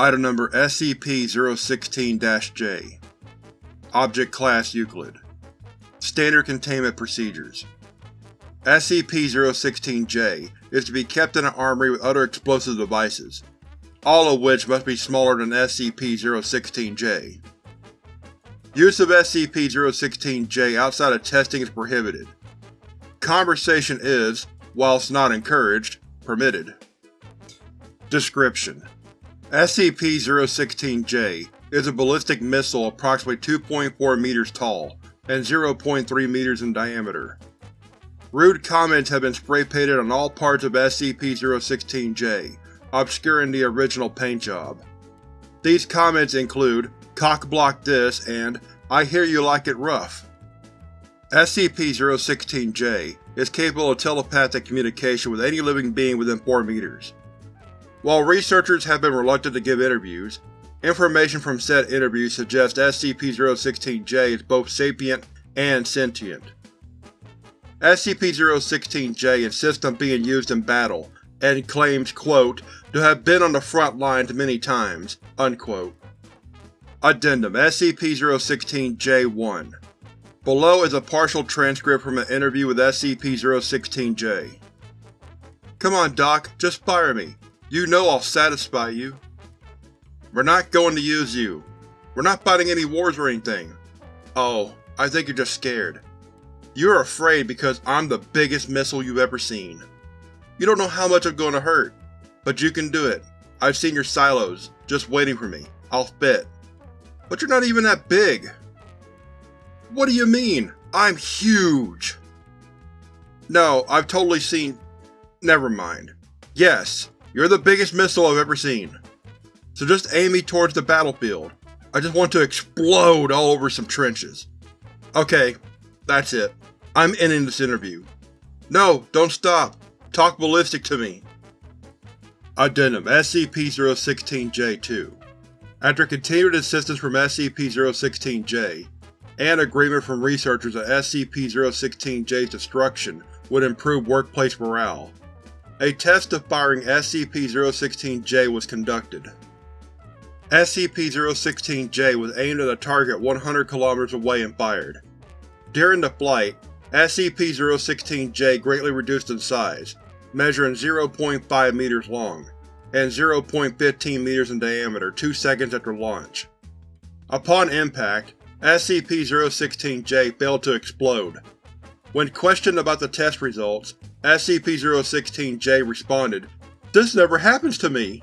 Item Number SCP-016-J Object Class Euclid Standard Containment Procedures SCP-016-J is to be kept in an armory with other explosive devices, all of which must be smaller than SCP-016-J. Use of SCP-016-J outside of testing is prohibited. Conversation is, whilst not encouraged, permitted. Description: SCP-016-J is a ballistic missile approximately 2.4 meters tall and 0.3 meters in diameter. Rude comments have been spray-painted on all parts of SCP-016-J, obscuring the original paint job. These comments include, cock-block this and I hear you like it rough. SCP-016-J is capable of telepathic communication with any living being within 4 meters. While researchers have been reluctant to give interviews, information from said interviews suggests SCP-016-J is both sapient and sentient. SCP-016-J insists on being used in battle, and claims, quote, to have been on the front lines many times, unquote. Addendum SCP-016-J1 Below is a partial transcript from an interview with SCP-016-J. Come on, Doc, just fire me. You know I'll satisfy you. We're not going to use you. We're not fighting any wars or anything. Oh, I think you're just scared. You're afraid because I'm the biggest missile you've ever seen. You don't know how much I'm going to hurt, but you can do it. I've seen your silos, just waiting for me. I'll fit. But you're not even that big. What do you mean? I'm huge! No, I've totally seen… Never mind. Yes, you're the biggest missile I've ever seen. So just aim me towards the battlefield. I just want to explode all over some trenches. Okay, that's it. I'm ending this interview. No, don't stop. Talk ballistic to me. Addendum SCP-016-J2 After continued assistance from SCP-016-J, and agreement from researchers that SCP-016-J's destruction would improve workplace morale, a test of firing SCP-016-J was conducted. SCP-016-J was aimed at a target 100 km away and fired. During the flight, SCP-016-J greatly reduced in size, measuring 0.5 meters long, and 0.15 meters in diameter two seconds after launch. Upon impact, SCP-016-J failed to explode. When questioned about the test results, SCP-016-J responded, This never happens to me!